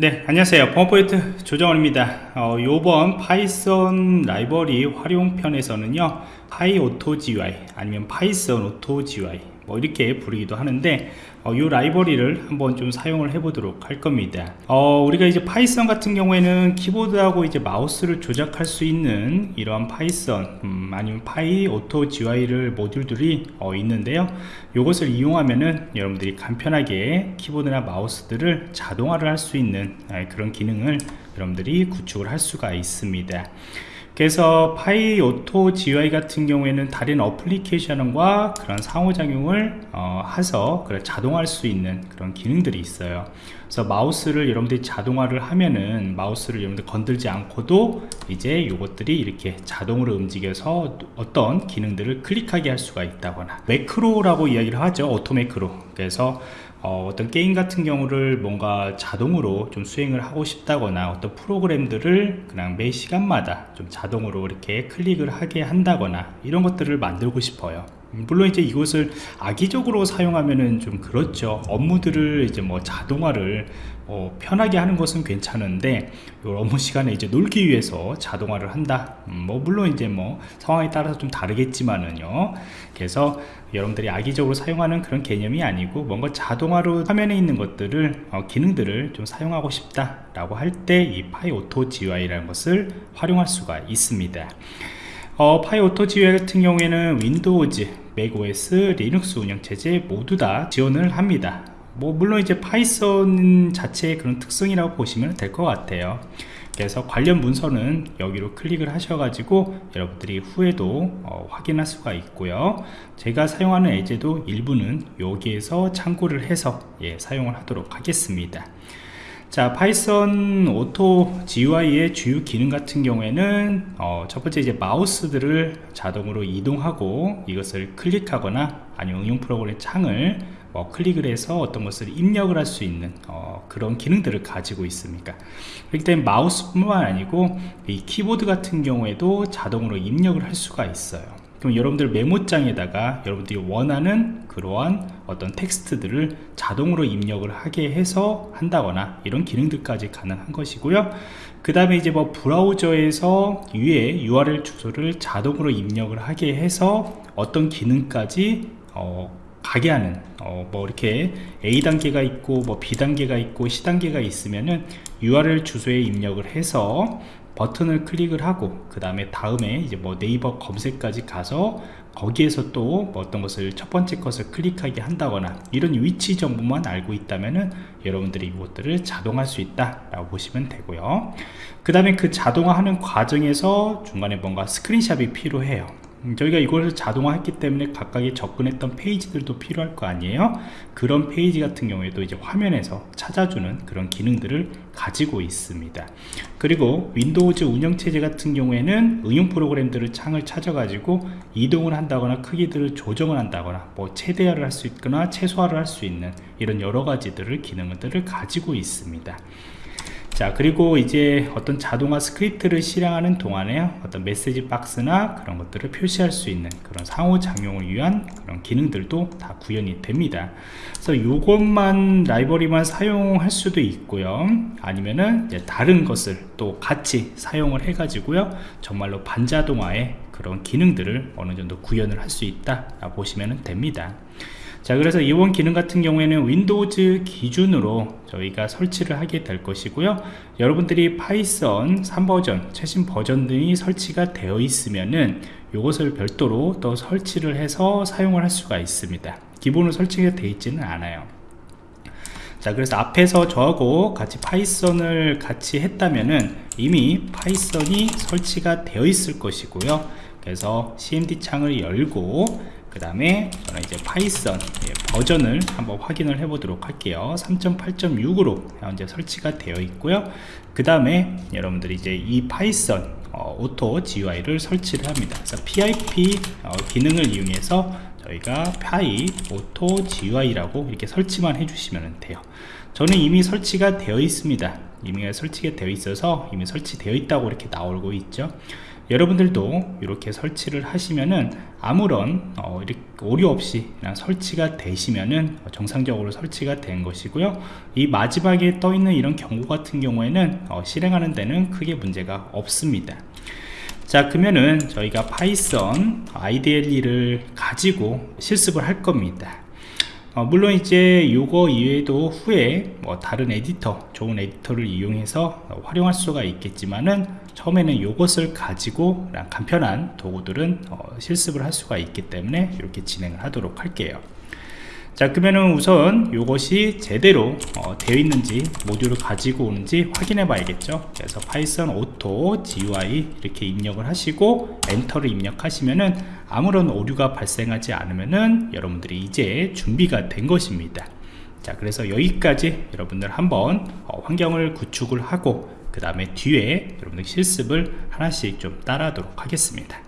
네 안녕하세요. 펌포인트 조정원입니다. 어, 요번 파이썬 라이브러리 활용편에서는요 PyAutoGUI 아니면 파이썬 Auto GUI 뭐 이렇게 부르기도 하는데 어, 이 라이브러리를 한번 좀 사용을 해 보도록 할 겁니다. 어, 우리가 이제 파이썬 같은 경우에는 키보드하고 이제 마우스를 조작할 수 있는 이러한 파이썬 음, 아니면 PyAutoGUI를 모듈들이 어, 있는데요. 이것을 이용하면은 여러분들이 간편하게 키보드나 마우스들을 자동화를 할 수 있는 아, 그런 기능을 여러분들이 구축을 할 수가 있습니다 그래서 PyAutoGUI 같은 경우에는 다른 어플리케이션과 그런 상호작용을 어, 해서 그걸 자동화할 수 있는 그런 기능들이 있어요 그래서 마우스를 여러분들이 자동화를 하면은 마우스를 여러분들 건들지 않고도 이제 이것들이 이렇게 자동으로 움직여서 어떤 기능들을 클릭하게 할 수가 있다거나. 매크로라고 이야기를 하죠 오토 매크로. 그래서 어, 떤 게임 같은 경우를 뭔가 자동으로 좀 수행을 하고 싶다거나 어떤 프로그램들을 그냥 매 시간마다 좀 자동으로 이렇게 클릭을 하게 한다거나 이런 것들을 만들고 싶어요 물론 이제 이것을 악의적으로 사용하면은 좀 그렇죠. 업무들을 이제 뭐 자동화를 어, 편하게 하는 것은 괜찮은데 업무 시간에 이제 놀기 위해서 자동화를 한다. 음, 뭐 물론 이제 뭐 상황에 따라서 좀 다르겠지만은요. 그래서 여러분들이 악의적으로 사용하는 그런 개념이 아니고 뭔가 자동화로 화면에 있는 것들을 어, 기능들을 좀 사용하고 싶다 라고 할 때 이 PyAutoGUI라는 것을 활용할 수가 있습니다 어, PyAutoGUI 같은 경우에는 윈도우즈, 맥OS, 리눅스 운영체제 모두 다 지원을 합니다. 뭐 물론 이제 파이썬 자체의 그런 특성이라고 보시면 될 것 같아요. 그래서 관련 문서는 여기로 클릭을 하셔가지고 여러분들이 후에도 어, 확인할 수가 있고요. 제가 사용하는 예제도 일부는 여기에서 참고를 해서 예, 사용을 하도록 하겠습니다 자 파이썬 Auto GUI의 주요 기능 같은 경우에는 어, 첫 번째 이제 마우스들을 자동으로 이동하고 이것을 클릭하거나 아니면 응용 프로그램 창을 어, 클릭을 해서 어떤 것을 입력을 할 수 있는 어, 그런 기능들을 가지고 있습니다. 그렇기 때문에 마우스뿐만 아니고 이 키보드 같은 경우에도 자동으로 입력을 할 수가 있어요 그럼 여러분들 메모장에다가 여러분들이 원하는 그러한 어떤 텍스트들을 자동으로 입력을 하게 해서 한다거나 이런 기능들까지 가능한 것이고요. 그 다음에 이제 뭐 브라우저에서 위에 URL 주소를 자동으로 입력을 하게 해서 어떤 기능까지 어, 가게 하는 어, 뭐 이렇게 A 단계가 있고 뭐 B 단계가 있고 C 단계가 있으면은 URL 주소에 입력을 해서 버튼을 클릭을 하고 그 다음에 다음에 이제 뭐 네이버 검색까지 가서 거기에서 또 뭐 어떤 것을 첫 번째 것을 클릭하게 한다거나 이런 위치 정보만 알고 있다면은 여러분들이 이것들을 자동할 수 있다 라고 보시면 되고요. 그 다음에 그 자동화하는 과정에서 중간에 뭔가 스크린샷이 필요해요. 음, 저희가 이걸 자동화 했기 때문에 각각의 접근했던 페이지들도 필요할 거 아니에요? 그런 페이지 같은 경우에도 이제 화면에서 찾아주는 그런 기능들을 가지고 있습니다. 그리고 윈도우즈 운영체제 같은 경우에는 응용 프로그램들을 창을 찾아 가지고 이동을 한다거나 크기들을 조정을 한다거나 뭐 최대화를 할 수 있거나 최소화를 할 수 있는 이런 여러 가지들을 기능들을 가지고 있습니다 자 그리고 이제 어떤 자동화 스크립트를 실행하는 동안에 어떤 메시지 박스나 그런 것들을 표시할 수 있는 그런 상호작용을 위한 그런 기능들도 다 구현이 됩니다. 그래서 이것만 라이브러리만 사용할 수도 있고요. 아니면은 다른 것을 또 같이 사용을 해 가지고요. 정말로 반자동화의 그런 기능들을 어느 정도 구현을 할 수 있다 보시면 됩니다 자 그래서 이번 기능 같은 경우에는 윈도우즈 기준으로 저희가 설치를 하게 될 것이고요. 여러분들이 파이썬 3버전 최신 버전들이 설치가 되어 있으면은 이것을 별도로 또 설치를 해서 사용을 할 수가 있습니다. 기본으로 설치가 되어 있지는 않아요. 자 그래서 앞에서 저하고 같이 파이썬을 같이 했다면은 이미 파이썬이 설치가 되어 있을 것이고요. 그래서 cmd 창을 열고 그 다음에 저는 이제 파이썬 예, 버전을 한번 확인을 해 보도록 할게요. 3.8.6으로 현재 설치가 되어 있고요. 그 다음에 여러분들이 이제 이 파이썬 어, auto GUI를 설치를 합니다. 그래서 PIP 어, 기능을 이용해서 저희가 PyAutoGUI라고 이렇게 설치만 해주시면 돼요. 저는 이미 설치가 되어 있습니다. 이미 설치가 되어 있어서 이미 설치되어 있다고 이렇게 나오고 있죠 여러분들도 이렇게 설치를 하시면은 아무런 어, 오류 없이 그냥 설치가 되시면은 정상적으로 설치가 된 것이고요. 이 마지막에 떠 있는 이런 경고 같은 경우에는 어, 실행하는 데는 크게 문제가 없습니다. 자 그러면은 저희가 파이썬 IDLE를 가지고 실습을 할 겁니다 어, 물론 이제 요거 이외에도 후에 뭐 다른 에디터 좋은 에디터를 이용해서 어, 활용할 수가 있겠지만은 처음에는 요것을 가지고 간편한 도구들은 어, 실습을 할 수가 있기 때문에 이렇게 진행을 하도록 할게요 자 그러면은 우선 이것이 제대로 어, 되어 있는지 모듈을 가지고 오는지 확인해 봐야겠죠? 그래서 파이썬 auto GUI 이렇게 입력을 하시고 엔터를 입력하시면은 아무런 오류가 발생하지 않으면은 여러분들이 이제 준비가 된 것입니다. 자 그래서 여기까지 여러분들 한번 어, 환경을 구축을 하고 그 다음에 뒤에 여러분들 실습을 하나씩 좀 따라하도록 하겠습니다